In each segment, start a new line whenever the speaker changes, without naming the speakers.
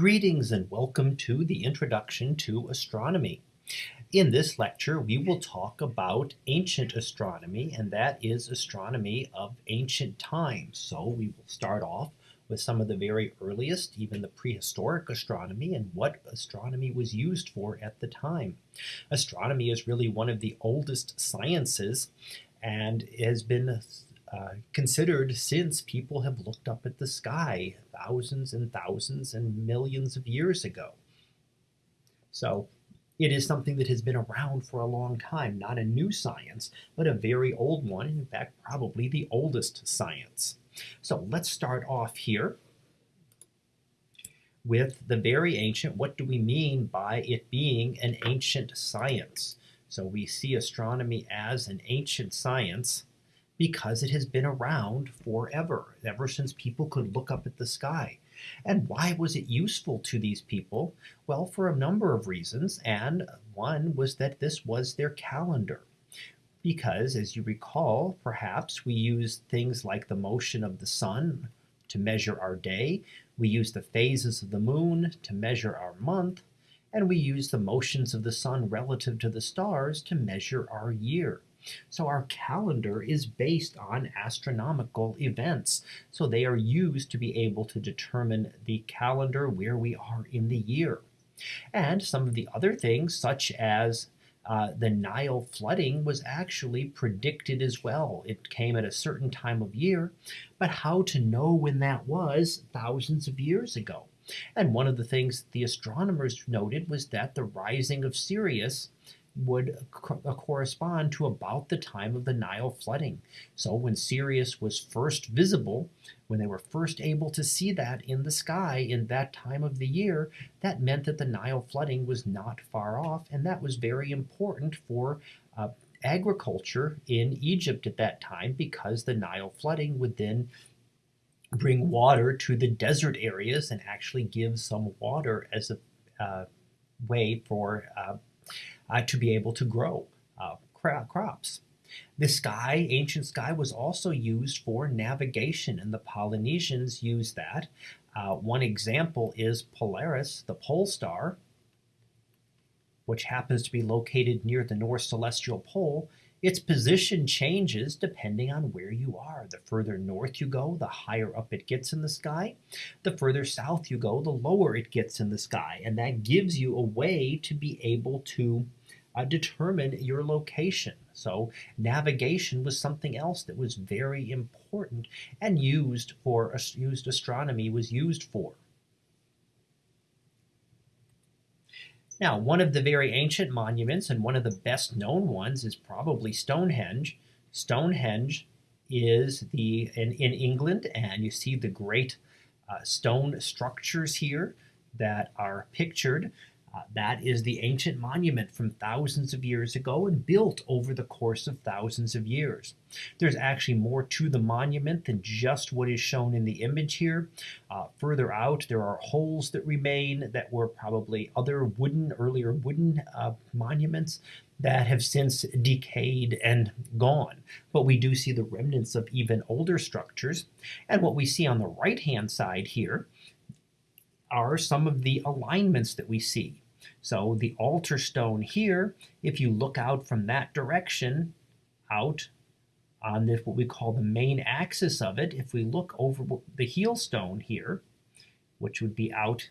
Greetings and welcome to the Introduction to Astronomy. In this lecture, we will talk about ancient astronomy, and that is astronomy of ancient times. So we will start off with some of the very earliest, even the prehistoric astronomy, and what astronomy was used for at the time. Astronomy is really one of the oldest sciences and has been uh, considered since people have looked up at the sky thousands and thousands and millions of years ago. So it is something that has been around for a long time, not a new science, but a very old one, in fact, probably the oldest science. So let's start off here with the very ancient. What do we mean by it being an ancient science? So we see astronomy as an ancient science because it has been around forever, ever since people could look up at the sky. And why was it useful to these people? Well, for a number of reasons, and one was that this was their calendar. Because, as you recall, perhaps we use things like the motion of the sun to measure our day, we use the phases of the moon to measure our month, and we use the motions of the sun relative to the stars to measure our year. So our calendar is based on astronomical events. So they are used to be able to determine the calendar where we are in the year. And some of the other things, such as uh, the Nile flooding was actually predicted as well. It came at a certain time of year, but how to know when that was thousands of years ago. And one of the things the astronomers noted was that the rising of Sirius would co uh, correspond to about the time of the Nile flooding. So when Sirius was first visible, when they were first able to see that in the sky in that time of the year, that meant that the Nile flooding was not far off, and that was very important for uh, agriculture in Egypt at that time because the Nile flooding would then bring water to the desert areas and actually give some water as a uh, way for uh, uh, to be able to grow uh, crops. The sky, ancient sky, was also used for navigation, and the Polynesians used that. Uh, one example is Polaris, the pole star, which happens to be located near the North Celestial Pole, its position changes depending on where you are. The further north you go, the higher up it gets in the sky. The further south you go, the lower it gets in the sky. And that gives you a way to be able to uh, determine your location. So navigation was something else that was very important and used for used astronomy was used for. Now, one of the very ancient monuments and one of the best known ones is probably Stonehenge. Stonehenge is the in, in England, and you see the great uh, stone structures here that are pictured. Uh, that is the ancient monument from thousands of years ago and built over the course of thousands of years. There's actually more to the monument than just what is shown in the image here. Uh, further out, there are holes that remain that were probably other wooden, earlier wooden uh, monuments that have since decayed and gone. But we do see the remnants of even older structures. And what we see on the right-hand side here are some of the alignments that we see. So the altar stone here, if you look out from that direction, out on this, what we call the main axis of it, if we look over the heel stone here, which would be out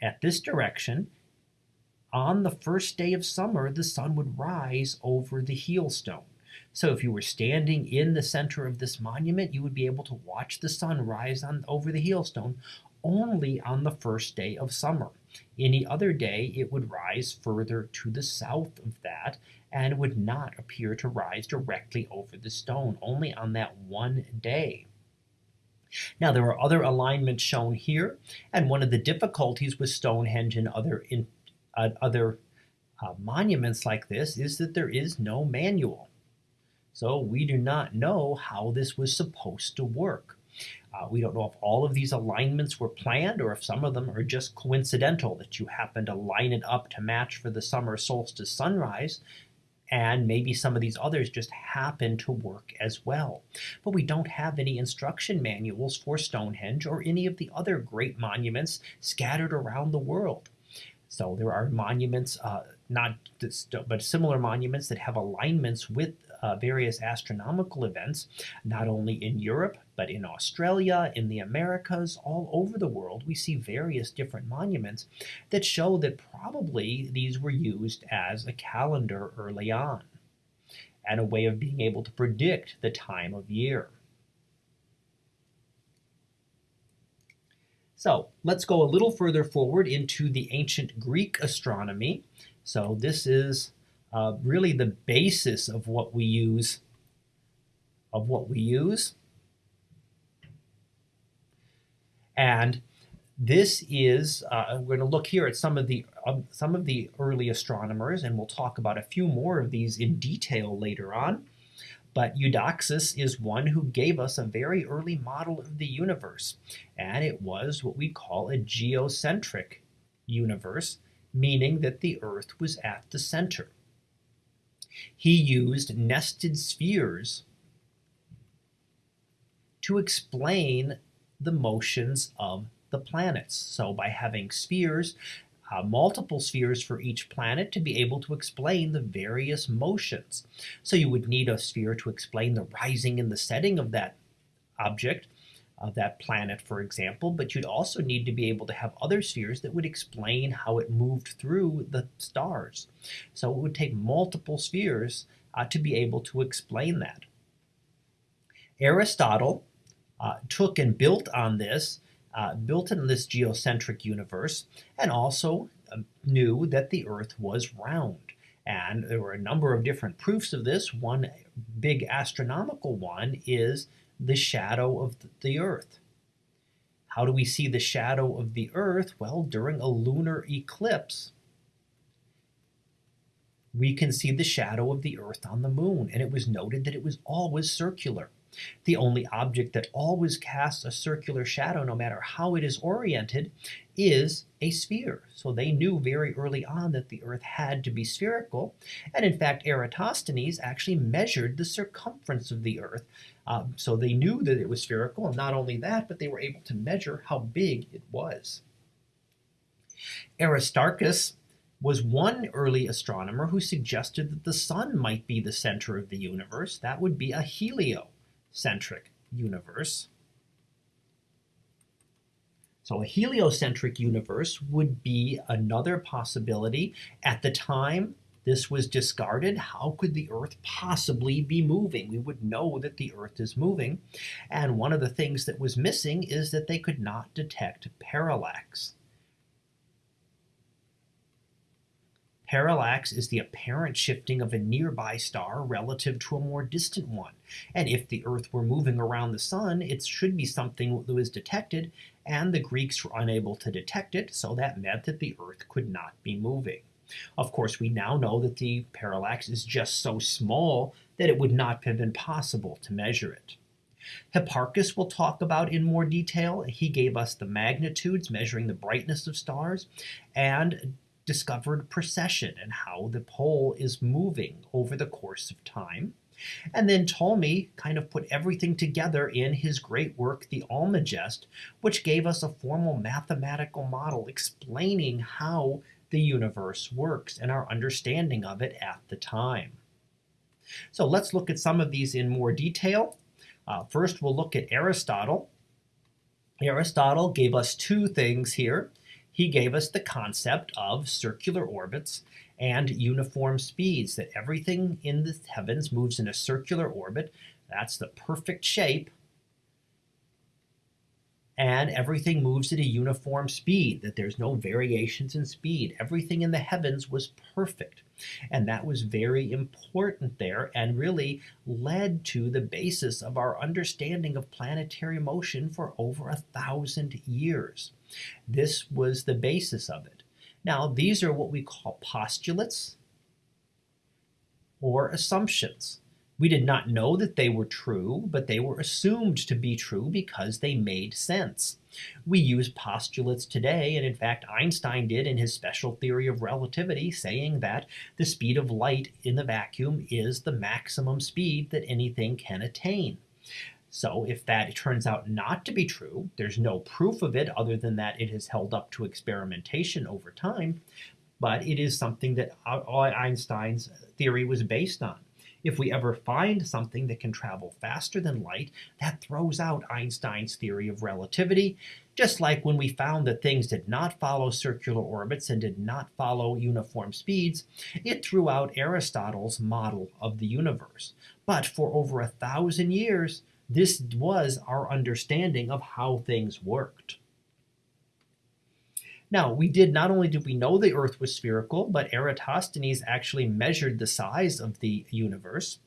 at this direction, on the first day of summer, the sun would rise over the heel stone. So if you were standing in the center of this monument, you would be able to watch the sun rise on over the heel stone only on the first day of summer. Any other day, it would rise further to the south of that and would not appear to rise directly over the stone, only on that one day. Now, there are other alignments shown here, and one of the difficulties with Stonehenge and other, in, uh, other uh, monuments like this is that there is no manual. So we do not know how this was supposed to work. Uh, we don't know if all of these alignments were planned or if some of them are just coincidental, that you happen to line it up to match for the summer solstice sunrise, and maybe some of these others just happen to work as well. But we don't have any instruction manuals for Stonehenge or any of the other great monuments scattered around the world. So there are monuments, uh, not but similar monuments that have alignments with uh, various astronomical events, not only in Europe, but in Australia, in the Americas, all over the world. We see various different monuments that show that probably these were used as a calendar early on and a way of being able to predict the time of year. So let's go a little further forward into the ancient Greek astronomy. So this is uh, really the basis of what we use of what we use. And this is uh, we're going to look here at some of the um, some of the early astronomers, and we'll talk about a few more of these in detail later on. But Eudoxus is one who gave us a very early model of the universe, and it was what we call a geocentric universe, meaning that the Earth was at the center. He used nested spheres to explain the motions of the planets. So by having spheres, uh, multiple spheres for each planet to be able to explain the various motions. So you would need a sphere to explain the rising and the setting of that object, of that planet, for example, but you'd also need to be able to have other spheres that would explain how it moved through the stars. So it would take multiple spheres uh, to be able to explain that. Aristotle uh, took and built on this uh, built in this geocentric universe and also um, knew that the Earth was round. And there were a number of different proofs of this. One big astronomical one is the shadow of the Earth. How do we see the shadow of the Earth? Well, during a lunar eclipse, we can see the shadow of the Earth on the moon, and it was noted that it was always circular. The only object that always casts a circular shadow, no matter how it is oriented, is a sphere. So they knew very early on that the Earth had to be spherical. And in fact, Eratosthenes actually measured the circumference of the Earth. Um, so they knew that it was spherical. And not only that, but they were able to measure how big it was. Aristarchus was one early astronomer who suggested that the sun might be the center of the universe. That would be a helio centric universe. So a heliocentric universe would be another possibility. At the time this was discarded, how could the Earth possibly be moving? We would know that the Earth is moving. And one of the things that was missing is that they could not detect parallax. Parallax is the apparent shifting of a nearby star relative to a more distant one. And if the Earth were moving around the Sun, it should be something that was detected, and the Greeks were unable to detect it, so that meant that the Earth could not be moving. Of course, we now know that the parallax is just so small that it would not have been possible to measure it. Hipparchus will talk about in more detail. He gave us the magnitudes measuring the brightness of stars and discovered precession and how the pole is moving over the course of time. And then Ptolemy kind of put everything together in his great work, the Almagest, which gave us a formal mathematical model explaining how the universe works and our understanding of it at the time. So let's look at some of these in more detail. Uh, first, we'll look at Aristotle. Aristotle gave us two things here he gave us the concept of circular orbits and uniform speeds, that everything in the heavens moves in a circular orbit. That's the perfect shape. And everything moves at a uniform speed, that there's no variations in speed. Everything in the heavens was perfect. And that was very important there and really led to the basis of our understanding of planetary motion for over a thousand years. This was the basis of it. Now, these are what we call postulates or assumptions. We did not know that they were true, but they were assumed to be true because they made sense. We use postulates today, and in fact, Einstein did in his special theory of relativity, saying that the speed of light in the vacuum is the maximum speed that anything can attain. So if that turns out not to be true, there's no proof of it other than that it has held up to experimentation over time, but it is something that uh, Einstein's theory was based on. If we ever find something that can travel faster than light, that throws out Einstein's theory of relativity, just like when we found that things did not follow circular orbits and did not follow uniform speeds, it threw out Aristotle's model of the universe. But for over a thousand years, this was our understanding of how things worked. Now, we did not only did we know the Earth was spherical, but Eratosthenes actually measured the size of the universe.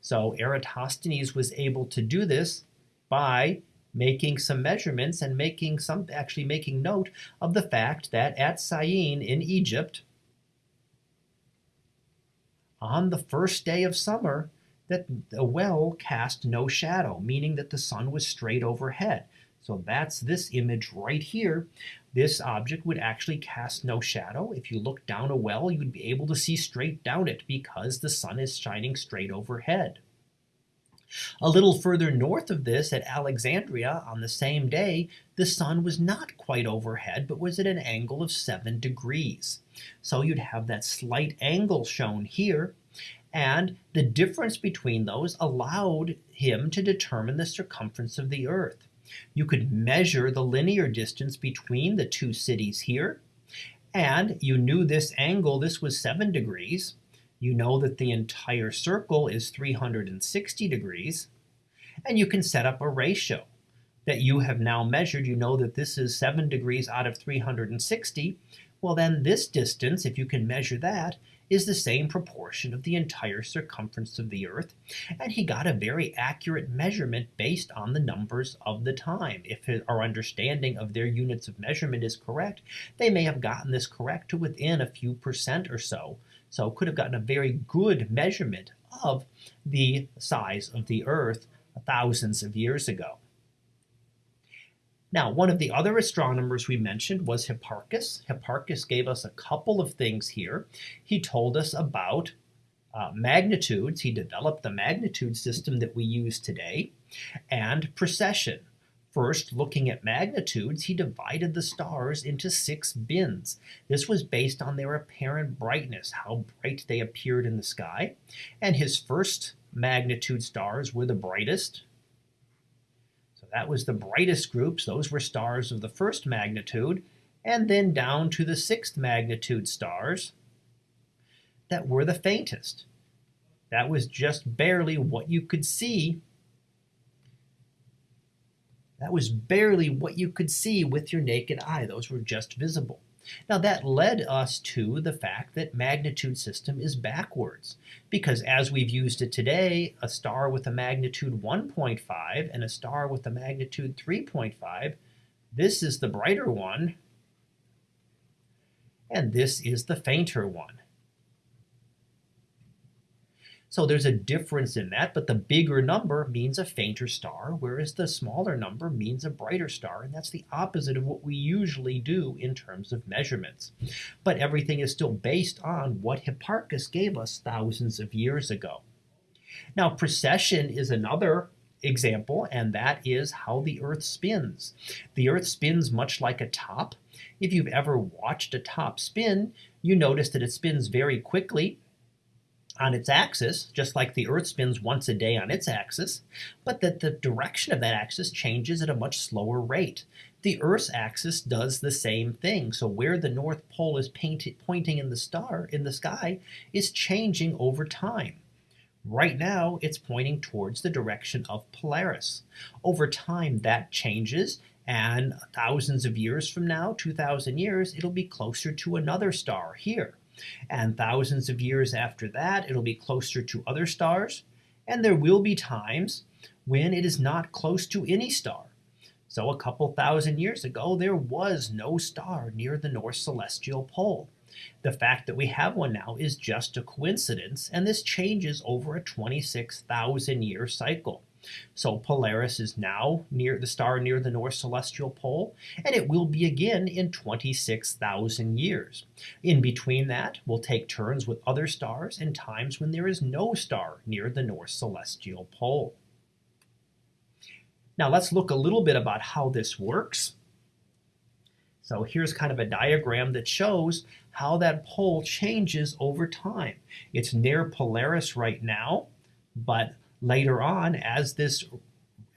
So Eratosthenes was able to do this by making some measurements and making some actually making note of the fact that at Syene in Egypt, on the first day of summer, that the well cast no shadow, meaning that the sun was straight overhead. So that's this image right here. This object would actually cast no shadow. If you look down a well, you'd be able to see straight down it because the sun is shining straight overhead. A little further north of this, at Alexandria, on the same day, the sun was not quite overhead, but was at an angle of 7 degrees. So you'd have that slight angle shown here, and the difference between those allowed him to determine the circumference of the Earth. You could measure the linear distance between the two cities here, and you knew this angle, this was 7 degrees. You know that the entire circle is 360 degrees, and you can set up a ratio that you have now measured. You know that this is 7 degrees out of 360. Well, then this distance, if you can measure that, is the same proportion of the entire circumference of the Earth, and he got a very accurate measurement based on the numbers of the time. If our understanding of their units of measurement is correct, they may have gotten this correct to within a few percent or so. So could have gotten a very good measurement of the size of the Earth thousands of years ago. Now, one of the other astronomers we mentioned was Hipparchus. Hipparchus gave us a couple of things here. He told us about uh, magnitudes. He developed the magnitude system that we use today, and precession. First, looking at magnitudes, he divided the stars into six bins. This was based on their apparent brightness, how bright they appeared in the sky. And his first magnitude stars were the brightest, that was the brightest groups. Those were stars of the first magnitude. And then down to the sixth magnitude stars that were the faintest. That was just barely what you could see. That was barely what you could see with your naked eye. Those were just visible. Now that led us to the fact that magnitude system is backwards because as we've used it today, a star with a magnitude 1.5 and a star with a magnitude 3.5, this is the brighter one and this is the fainter one. So there's a difference in that, but the bigger number means a fainter star, whereas the smaller number means a brighter star, and that's the opposite of what we usually do in terms of measurements. But everything is still based on what Hipparchus gave us thousands of years ago. Now, precession is another example, and that is how the Earth spins. The Earth spins much like a top. If you've ever watched a top spin, you notice that it spins very quickly on its axis, just like the Earth spins once a day on its axis, but that the direction of that axis changes at a much slower rate. The Earth's axis does the same thing. So where the North Pole is painted, pointing in the star in the sky is changing over time. Right now, it's pointing towards the direction of Polaris. Over time, that changes, and thousands of years from now, 2,000 years, it'll be closer to another star here. And thousands of years after that, it'll be closer to other stars. And there will be times when it is not close to any star. So a couple thousand years ago, there was no star near the North Celestial Pole. The fact that we have one now is just a coincidence, and this changes over a 26,000 year cycle. So Polaris is now near the star near the North Celestial Pole, and it will be again in 26,000 years. In between that, we'll take turns with other stars and times when there is no star near the North Celestial Pole. Now let's look a little bit about how this works. So here's kind of a diagram that shows how that pole changes over time. It's near Polaris right now, but later on, as this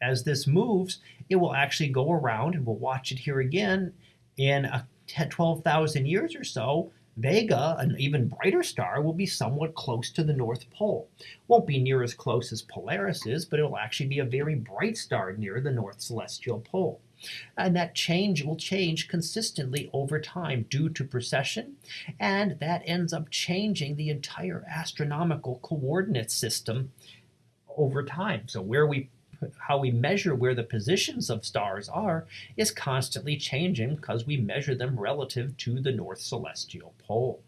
as this moves, it will actually go around, and we'll watch it here again in a 12,000 years or so. Vega, an even brighter star, will be somewhat close to the North Pole. Won't be near as close as Polaris is, but it will actually be a very bright star near the North Celestial Pole. And that change will change consistently over time due to precession, and that ends up changing the entire astronomical coordinate system over time. So where we how we measure where the positions of stars are is constantly changing because we measure them relative to the north celestial pole.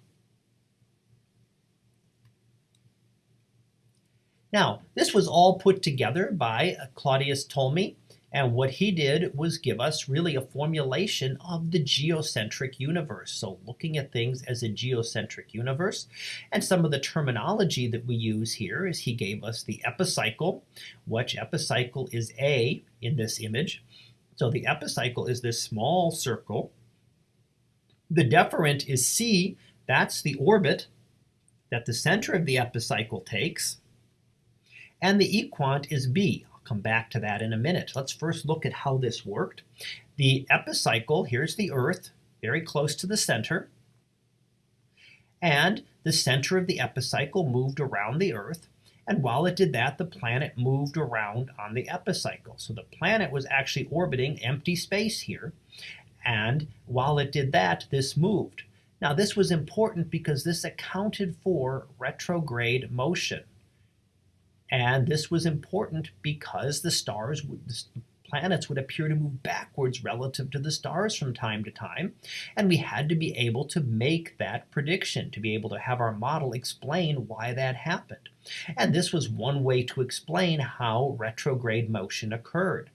Now, this was all put together by uh, Claudius Ptolemy and what he did was give us really a formulation of the geocentric universe. So looking at things as a geocentric universe. And some of the terminology that we use here is he gave us the epicycle, which epicycle is A in this image. So the epicycle is this small circle. The deferent is C, that's the orbit that the center of the epicycle takes. And the equant is B, come back to that in a minute. Let's first look at how this worked. The epicycle, here's the Earth, very close to the center. And the center of the epicycle moved around the Earth. And while it did that, the planet moved around on the epicycle. So the planet was actually orbiting empty space here. And while it did that, this moved. Now, this was important because this accounted for retrograde motion. And this was important because the stars, the planets would appear to move backwards relative to the stars from time to time. And we had to be able to make that prediction, to be able to have our model explain why that happened. And this was one way to explain how retrograde motion occurred.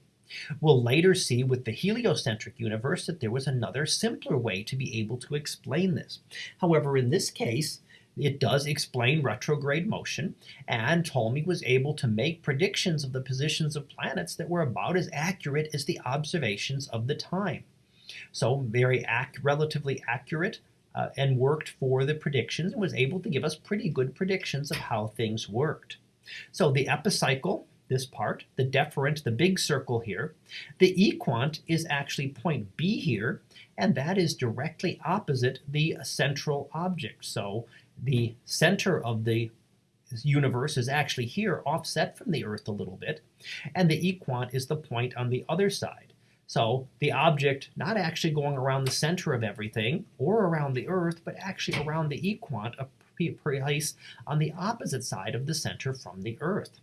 We'll later see with the heliocentric universe that there was another simpler way to be able to explain this. However, in this case, it does explain retrograde motion, and Ptolemy was able to make predictions of the positions of planets that were about as accurate as the observations of the time. So very ac relatively accurate uh, and worked for the predictions and was able to give us pretty good predictions of how things worked. So the epicycle, this part, the deferent, the big circle here, the equant is actually point B here, and that is directly opposite the central object. So the center of the universe is actually here, offset from the Earth a little bit, and the equant is the point on the other side. So the object not actually going around the center of everything or around the Earth, but actually around the equant, a place on the opposite side of the center from the Earth.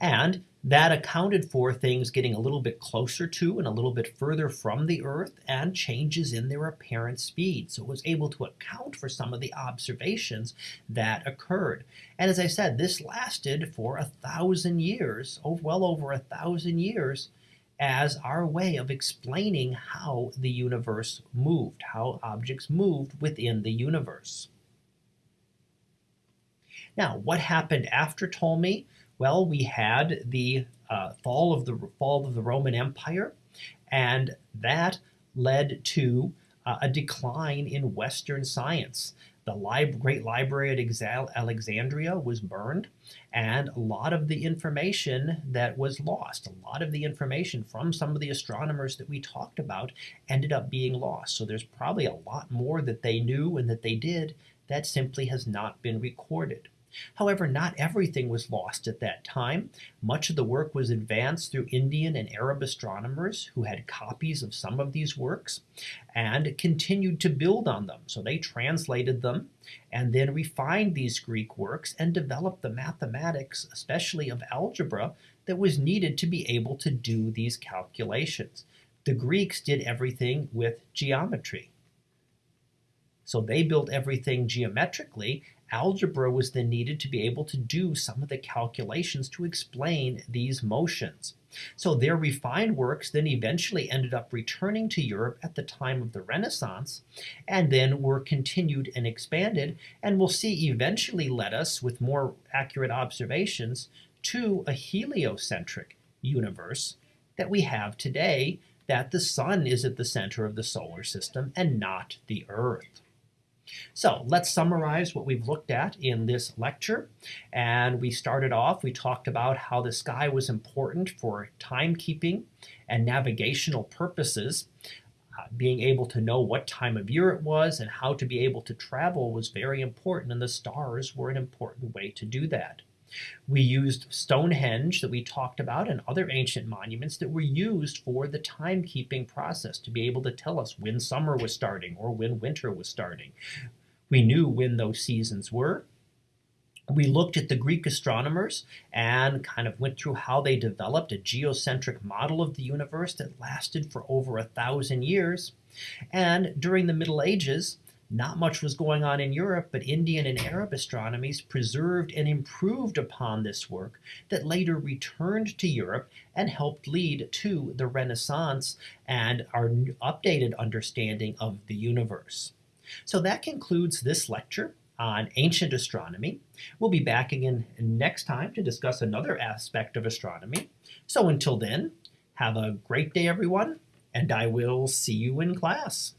And that accounted for things getting a little bit closer to and a little bit further from the Earth and changes in their apparent speed. So it was able to account for some of the observations that occurred. And as I said, this lasted for a thousand years, oh, well over a thousand years, as our way of explaining how the universe moved, how objects moved within the universe. Now, what happened after Ptolemy? Well, we had the uh, fall of the fall of the Roman Empire, and that led to uh, a decline in Western science. The lib Great Library at Alexandria was burned, and a lot of the information that was lost, a lot of the information from some of the astronomers that we talked about ended up being lost. So there's probably a lot more that they knew and that they did that simply has not been recorded. However, not everything was lost at that time. Much of the work was advanced through Indian and Arab astronomers who had copies of some of these works and continued to build on them. So they translated them and then refined these Greek works and developed the mathematics, especially of algebra, that was needed to be able to do these calculations. The Greeks did everything with geometry. So they built everything geometrically. Algebra was then needed to be able to do some of the calculations to explain these motions. So their refined works then eventually ended up returning to Europe at the time of the Renaissance and then were continued and expanded and we'll see eventually led us with more accurate observations to a heliocentric universe that we have today that the sun is at the center of the solar system and not the earth. So let's summarize what we've looked at in this lecture. And we started off, we talked about how the sky was important for timekeeping and navigational purposes. Uh, being able to know what time of year it was and how to be able to travel was very important, and the stars were an important way to do that. We used Stonehenge that we talked about and other ancient monuments that were used for the timekeeping process to be able to tell us when summer was starting or when winter was starting. We knew when those seasons were. We looked at the Greek astronomers and kind of went through how they developed a geocentric model of the universe that lasted for over a thousand years. And during the Middle Ages, not much was going on in Europe, but Indian and Arab astronomies preserved and improved upon this work that later returned to Europe and helped lead to the Renaissance and our updated understanding of the universe. So that concludes this lecture on ancient astronomy. We'll be back again next time to discuss another aspect of astronomy. So until then, have a great day, everyone, and I will see you in class.